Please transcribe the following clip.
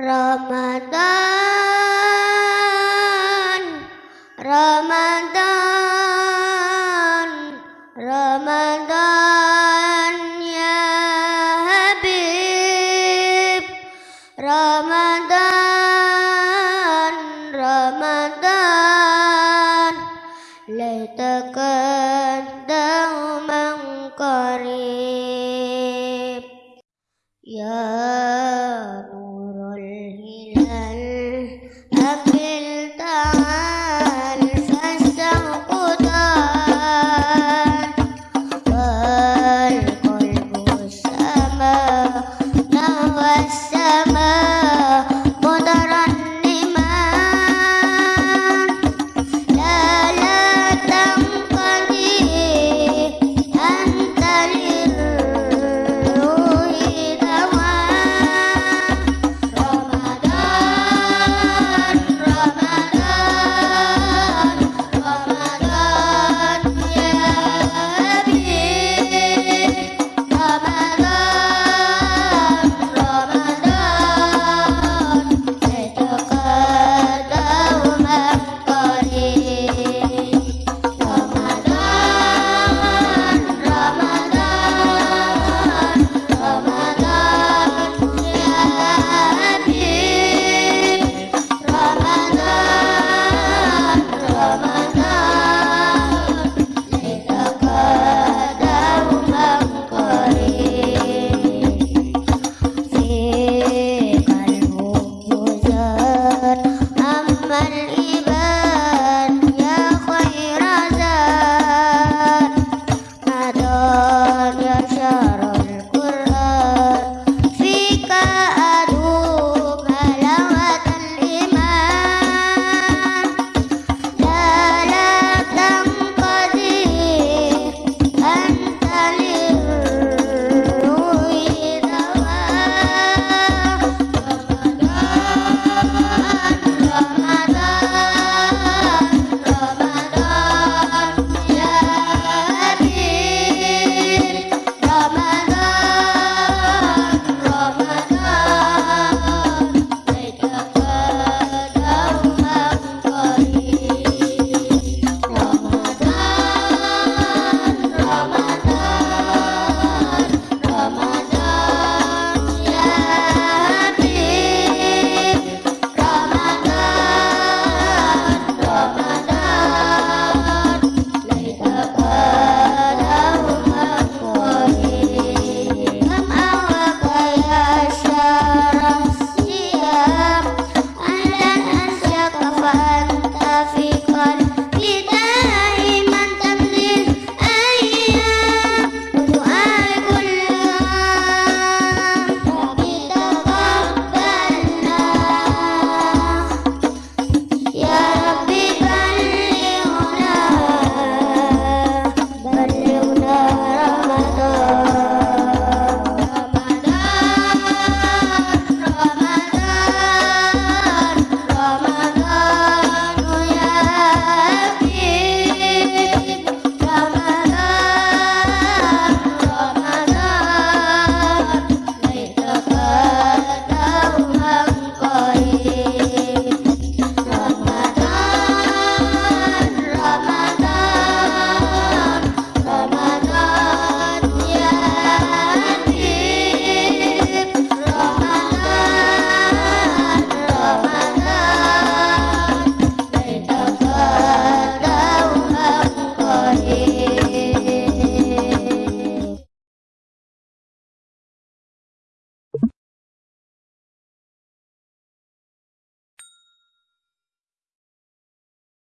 Ramadan Ramadan Ramadan ya Habib. Ramadan Ramadan laitakan daumang qarib ya